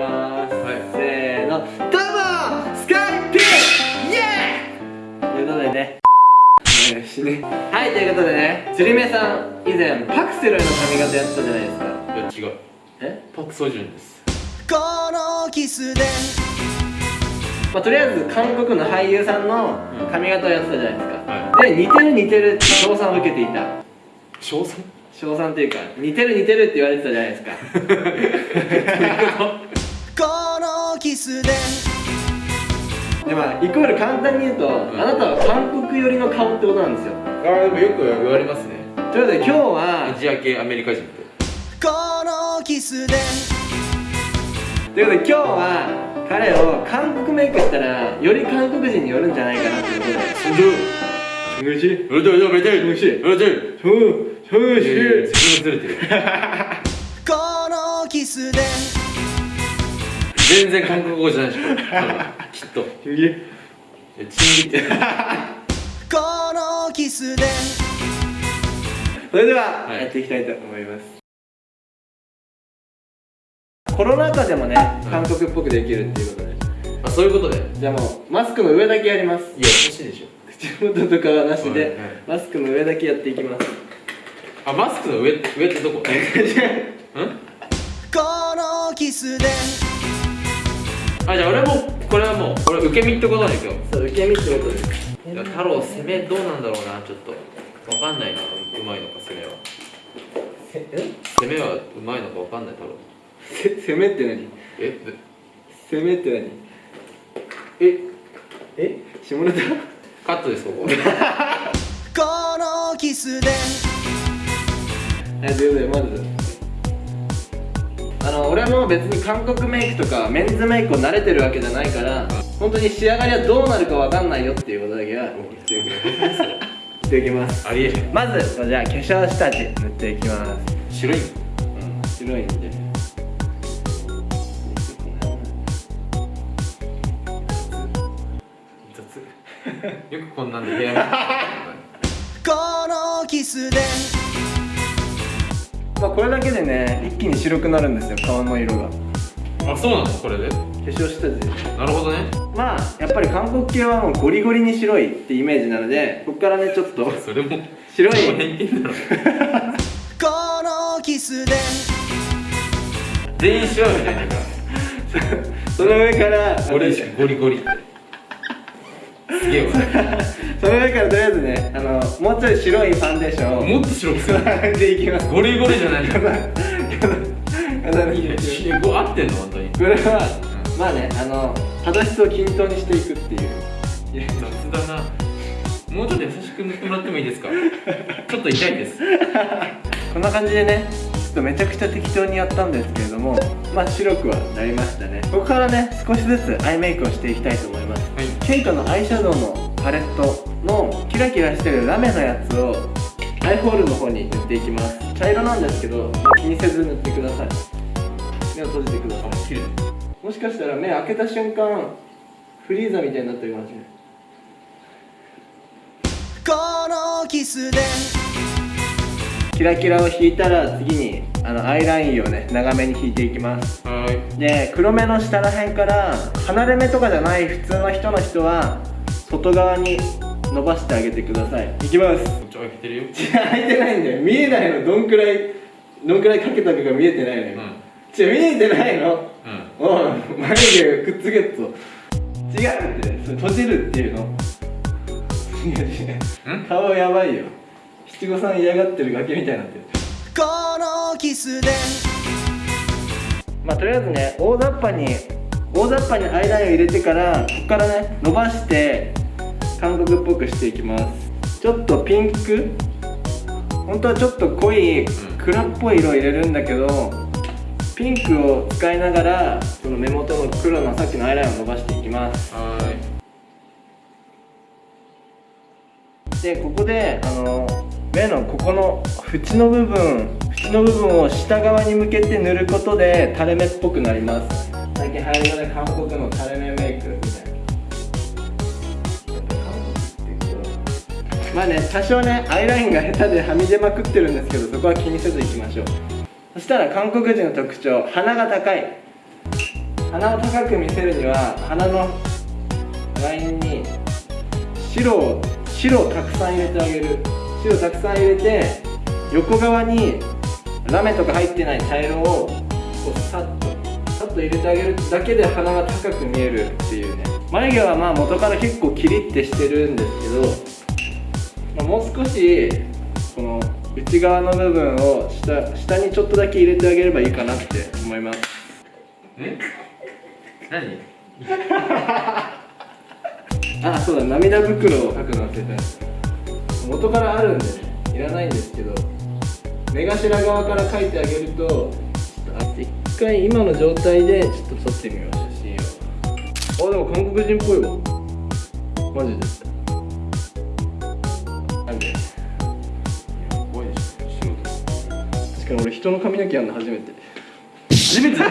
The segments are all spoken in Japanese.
ます、はい。せーの。どうもスカイピー。イエーイ。ということでね。よしね。はいということでね。釣り目さん以前パクセロイの髪型やってたじゃないですか。いや違う。え？パク・ソジュンです。このキスで。まあ、とりあえず韓国の俳優さんの髪型をやってたじゃないですか、はで似てる似てるって称賛を受けていた。賞賛？称賛っていうか似てる似てるって言われてたじゃないですか キスで。でまあイコール簡単に言うと、んあなたは韓国寄りの顔ってことなんですよ。ああでもよく言われますね。ということで今日はアジア系アメリカ人って。このキスでということで今日は彼を韓国メイクしたらより韓国人によるんじゃないかなということで。そんでおい。しい。うるどい。どい。どい。おい。しい。どいどいそうそうし 全然韓国語じゃないでしょきっと。いいやチンギって。このキスで。それでは、はい。やっていきたいと思います。コロナ禍でもね韓国っぽくできるっていうことで。あそういうことで。いやじゃあもうマスクの上だけやります。欲しいでしょ。口元とかはなしで、はいはいマスクの上だけやっていきます。あマスクの上上ってどこ？ん？このキスであじゃあ俺もこれはもうこれ受け身ってことだね今日そう受け身ってことで。す太郎攻めどうなんだろうなちょっと。わかんないなうまいのか攻めは。ええ？攻めはうまいのかわかんない太郎。せ攻めって何？え？で攻めって何？え？え？下ネタ？カットですここ。このキスで。はいということでまずあの俺も別に韓国メイクとかメンズメイクを慣れてるわけじゃないから本当に仕上がりはどうなるかわかんないよっていうことだけは言っておきます。言っておきます。ありえへん。まずじゃあ化粧下地塗っていきます。白い。うん。白いんで。雑。よくこんなんで部屋に。このキスでまあこれだけでね一気に白くなるんですよ顔の色が。化あそうなのこれで？粧下地。なるほどね。まあやっぱり韓国系はもうゴリゴリに白いってイメージなのでここからねちょっとそれも白い。だろこのキスで。全員白いみたいな その上からゴリゴリ。ゴリってすげえわその上からとりあえずねあのもうちょい白いファンデーション。をもっと白くする。塗っていきます。ゴリゴリじゃないんだこのこのいやい合ってんの本当にこれはまあねあの肌質を均等にしていくっていういや雑だなもうちょっと優しく塗ってもらってもいいですかちょっと痛いですこんな感じでねちょっとめちゃくちゃ適当にやったんですけれどもまあ白くはなりましたね。ここからね少しずつアイメイクをしていきたいと思います。はい。ケイトのアイシャドウのパレットのキラキラしてるラメのやつをアイホールの方に塗っていきます。茶色なんですけど、まあ気にせず塗ってください。目を閉じてください。あ綺麗。もしかしたら目開けた瞬間フリーザみたいになってるかもしれない。このキスでキラキラを引いたら次にあのアイラインをね長めに引いていきます。はーい。で黒目の下らへんから離れ目とかじゃない普通の人の人は外側に伸ばしてあげてください。いきます。こっち開けてるよ。開いてないんだよ。見えないの。どんくらいどんくらいかけたかが見えてないのよ、うん。違う見えてないの。うん。おい眉毛がくっつけっと。違うってそれ閉じるっていうの。違う違うん？顔やばいよ七五三嫌がってるガキみたいになってる。このキスで。まあとりあえずね大雑把に大雑把にアイラインを入れてからここからね伸ばして韓国っぽくしていきます。ちょっとピンク？本当はちょっと濃い黒っぽい色を入れるんだけどピンクを使いながらその目元の黒のさっきのアイラインを伸ばしていきます。はーい。でここであの目のここの縁の部分縁の部分を下側に向けて塗ることで垂れ目っぽくなります。最近流行りのね韓国の垂れ目メイクみたいな。まあね多少ねアイラインが下手ではみ出まくってるんですけどそこは気にせずいきましょう。そしたら韓国人の特徴鼻が高い。鼻を高く見せるには鼻のラインに白を白をたくさん入れてあげる。白たくさん入れて横側にラメとか入ってない茶色をこうさっとさっと入れてあげるだけで鼻が高く見えるっていうね。眉毛はまあ元から結構キリッてしてるんですけど、まあ、もう少しこの内側の部分を下下にちょっとだけ入れてあげればいいかなって思います。え？何？あそうだ涙袋を描くの忘れてた元からあるんでねいらないんですけど目頭側から描いてあげるとちょっとあ一回今の状態でちょっと撮ってみよう写真を。あでも韓国人っぽいわ。マジで。なんで怖いでしょ。仕事。確かに俺人の髪の毛やるの初めて。初めて？と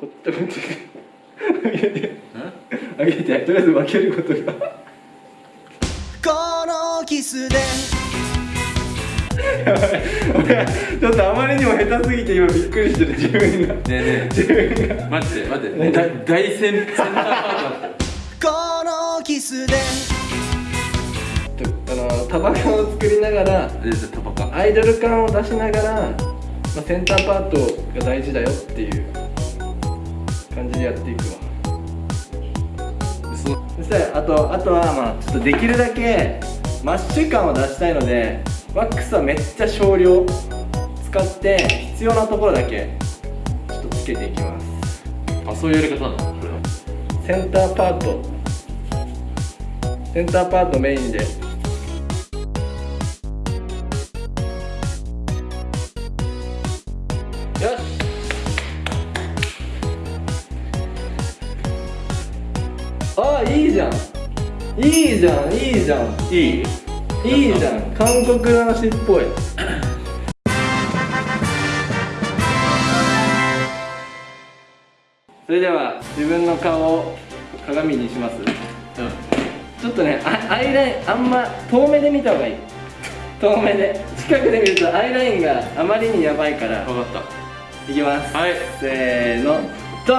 こっちこっち。あげて。あげて。とりあえず分けることが。キスで。俺ちょっとあまりにも下手すぎて今びっくりしてる自分が。ねえね自分が。え待って待って。だ大センセンターパートだった。このキスで。あのタバコを作りながらアイドル感を出しながら、まあ、センターパートが大事だよっていう感じでやっていくわ。嘘。そしたらあとあとはまあちょっとできるだけマッシュ感を出したいのでワックスはめっちゃ少量。使って必要なところだけちょっとつけていきます。あそういうやり方なの？これは。センターパート。センターパートメインで。よし。あいいじゃんいいじゃんいいじゃん。いいいいじゃん。韓国の話っぽい。それでは自分の顔を鏡にします。ちょっとねあアイラインあんま遠目で見た方がいい。遠目で。近くで見るとアイラインがあまりにやばいから。分かっいきます。たはい。せーの。ドー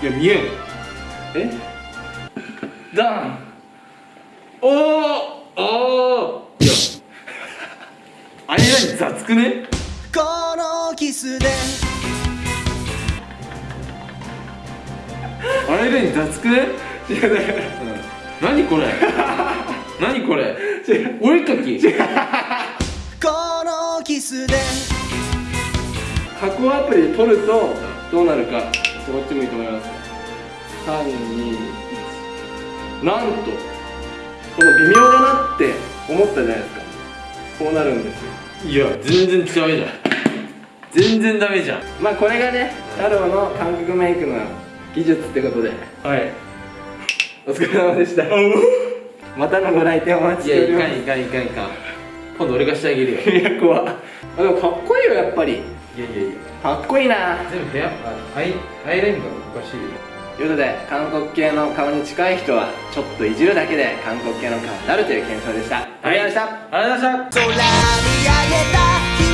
ン。いや見えん。え？ドーンおおおー。いやアイライン雑くね？このキスで。アイライン雑くね？違うだから何これ？何これ？お絵かきこのキスで。加工アプリで撮るとどうなるかこっち向いてもらいます。321なんとこの微妙だなって思ったじゃないですか。こうなるんですよ。いや全然ダメじゃん。全然ダメじゃん。まあこれがね太郎の韓国メイクの技術ってことで。はい。お疲れ様でした。またのご来店お待ちいやいしております。かんいかんいかんいかん。今度俺がしてあげるよ。いや怖っ。あでもかっこいいよやっぱり。いやいやいや。かっこいいな。全部部屋あアイアイラインがおかしいよということで韓国系の顔に近い人はちょっといじるだけで韓国系の顔になるという検証でした。ありがとうございました。ありがとうございました